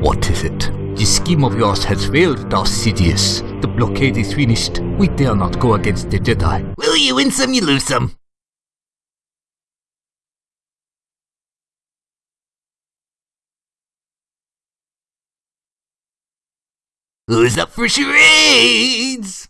What is it? The scheme of yours has failed, Darth Sidious. The blockade is finished. We dare not go against the Jedi. Will you win some, you lose some. Who's up for charades?